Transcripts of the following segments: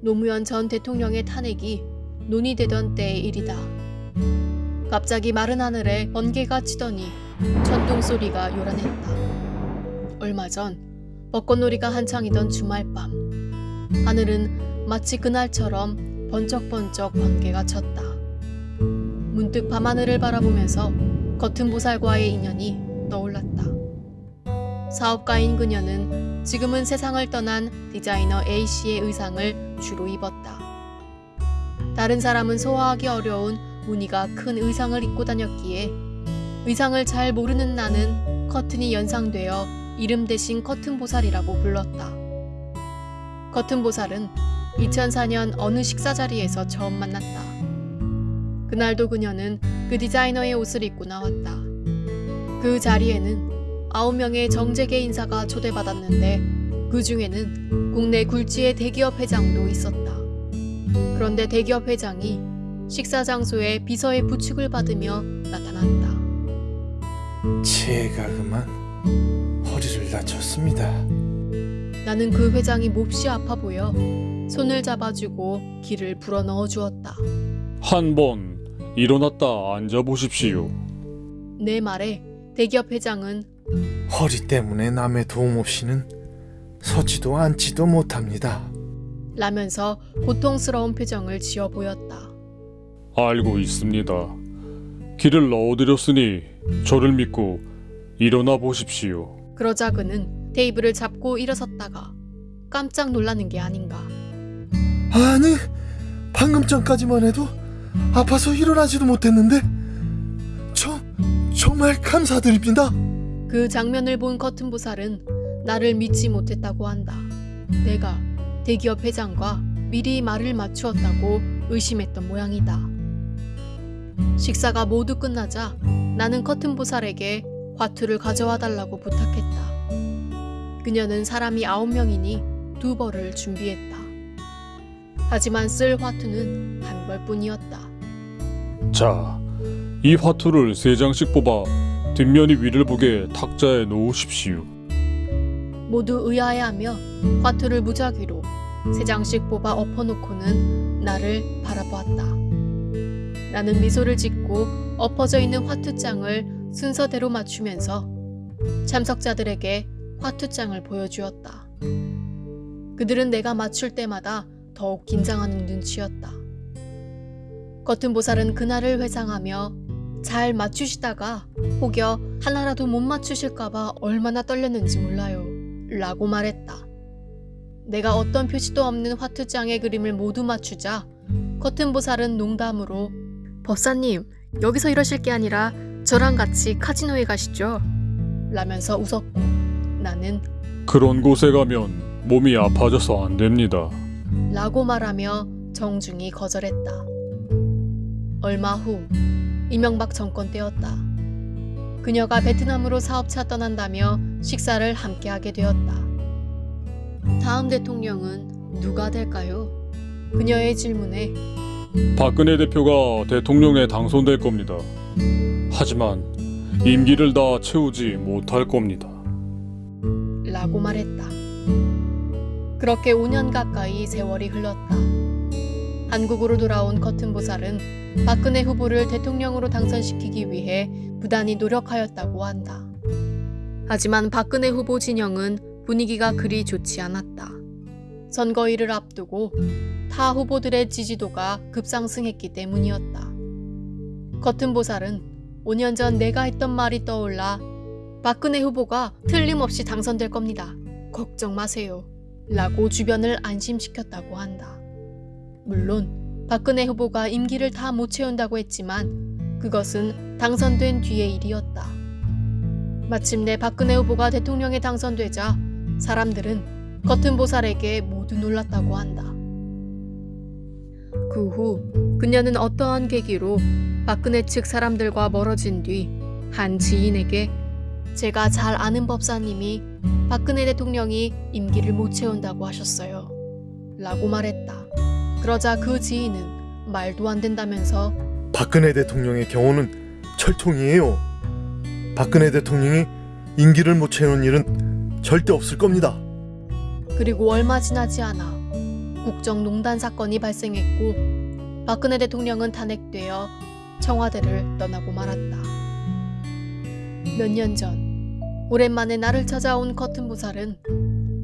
노무현 전 대통령의 탄핵이 논의되던 때의 일이다. 갑자기 마른 하늘에 번개가 치더니 천둥 소리가 요란했다. 얼마 전 벚꽃놀이가 한창이던 주말 밤 하늘은 마치 그날처럼 번쩍번쩍 번개가 쳤다. 문득 밤하늘을 바라보면서 겉은 보살과의 인연이 떠올랐다. 사업가인 그녀는 지금은 세상을 떠난 디자이너 A씨의 의상을 주로 입었다. 다른 사람은 소화하기 어려운 무늬가 큰 의상을 입고 다녔기에 의상을 잘 모르는 나는 커튼이 연상되어 이름 대신 커튼보살이라고 불렀다. 커튼보살은 2004년 어느 식사 자리에서 처음 만났다. 그날도 그녀는 그 디자이너의 옷을 입고 나왔다. 그 자리에는 아홉 명의 정재계 인사가 초대받았는데 그 중에는 국내 굴지의 대기업 회장도 있었다. 그런데 대기업 회장이 식사 장소에 비서의 부축을 받으며 나타났다. 제가 그만 허리를 다쳤습니다. 나는 그 회장이 몹시 아파 보여 손을 잡아주고 길을 불어 넣어 주었다. 한 번 일어났다 앉아 보십시오. 내 말에 대기업 회장은 허리 때문에 남의 도움 없이는 서지도 앉지도 못합니다. 라면서 고통스러운 표정을 지어 보였다. 알고 있습니다. 길을 넣어드렸으니 저를 믿고 일어나 보십시오. 그러자 그는 테이블을 잡고 일어섰다가 깜짝 놀라는 게 아닌가. 아니, 방금 전까지만 해도 아파서 일어나지도 못했는데 저 정말 감사드립니다. 그 장면을 본 커튼 보살은 나를 믿지 못했다고 한다. 내가 대기업 회장과 미리 말을 맞추었다고 의심했던 모양이다. 식사가 모두 끝나자 나는 커튼 보살에게 화투를 가져와 달라고 부탁했다. 그녀는 사람이 아홉 명이니 두 벌을 준비했다. 하지만 쓸 화투는 한 벌뿐이었다. 자, 이 화투를 세 장씩 뽑아 뒷면이 위를 보게 탁자에 놓으십시오. 모두 의아해하며 화투를 무작위로 세 장씩 뽑아 엎어놓고는 나를 바라보았다. 나는 미소를 짓고 엎어져 있는 화투장을 순서대로 맞추면서 참석자들에게 화투장을 보여주었다. 그들은 내가 맞출 때마다 더욱 긴장하는 눈치였다. 겉은 보살은 그날을 회상하며 잘 맞추시다가 혹여 하나라도 못 맞추실까봐 얼마나 떨렸는지 몰라요. 라고 말했다. 내가 어떤 표시도 없는 화투장의 그림을 모두 맞추자 커튼 보살은 농담으로 법사님 여기서 이러실 게 아니라 저랑 같이 카지노에 가시죠 라면서 웃었고 나는 그런 곳에 가면 몸이 아파져서 안 됩니다. 라고 말하며 정중히 거절했다. 얼마 후 이명박 정권 때였다. 그녀가 베트남으로 사업차 떠난다며 식사를 함께하게 되었다. 다음 대통령은 누가 될까요? 그녀의 질문에 박근혜 대표가 대통령에 당선될 겁니다. 하지만 임기를 다 채우지 못할 겁니다. 라고 말했다. 그렇게 5년 가까이 세월이 흘렀다. 한국으로 돌아온 커튼 보살은 박근혜 후보를 대통령으로 당선시키기 위해 부단히 노력하였다고 한다. 하지만 박근혜 후보 진영은 분위기가 그리 좋지 않았다. 선거일을 앞두고 타 후보들의 지지도가 급상승했기 때문이었다. 커튼 보살은 5년 전 내가 했던 말이 떠올라 박근혜 후보가 틀림없이 당선될 겁니다. 걱정 마세요. 라고 주변을 안심시켰다고 한다. 물론 박근혜 후보가 임기를 다 못 채운다고 했지만 그것은 당선된 뒤의 일이었다. 마침내 박근혜 후보가 대통령에 당선되자 사람들은 겉은 보살에게 모두 놀랐다고 한다. 그 후 그녀는 어떠한 계기로 박근혜 측 사람들과 멀어진 뒤 한 지인에게 제가 잘 아는 법사님이 박근혜 대통령이 임기를 못 채운다고 하셨어요. 라고 말했다. 그러자 그 지인은 말도 안 된다면서 박근혜 대통령의 경우는 철통이에요. 박근혜 대통령이 임기를 못 채우는 일은 절대 없을 겁니다. 그리고 얼마 지나지 않아 국정농단 사건이 발생했고 박근혜 대통령은 탄핵되어 청와대를 떠나고 말았다. 몇 년 전 오랜만에 나를 찾아온 커튼 보살은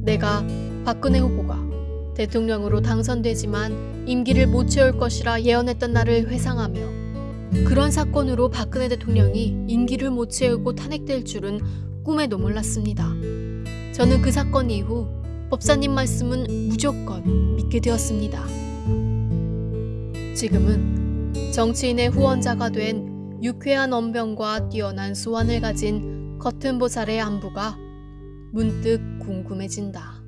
내가 박근혜 후보가 대통령으로 당선되지만 임기를 못 채울 것이라 예언했던 날을 회상하며 그런 사건으로 박근혜 대통령이 임기를 못 채우고 탄핵될 줄은 꿈에도 몰랐습니다. 저는 그 사건 이후 법사님 말씀은 무조건 믿게 되었습니다. 지금은 정치인의 후원자가 된 유쾌한 언변과 뛰어난 수완을 가진 커튼 보살의 안부가 문득 궁금해진다.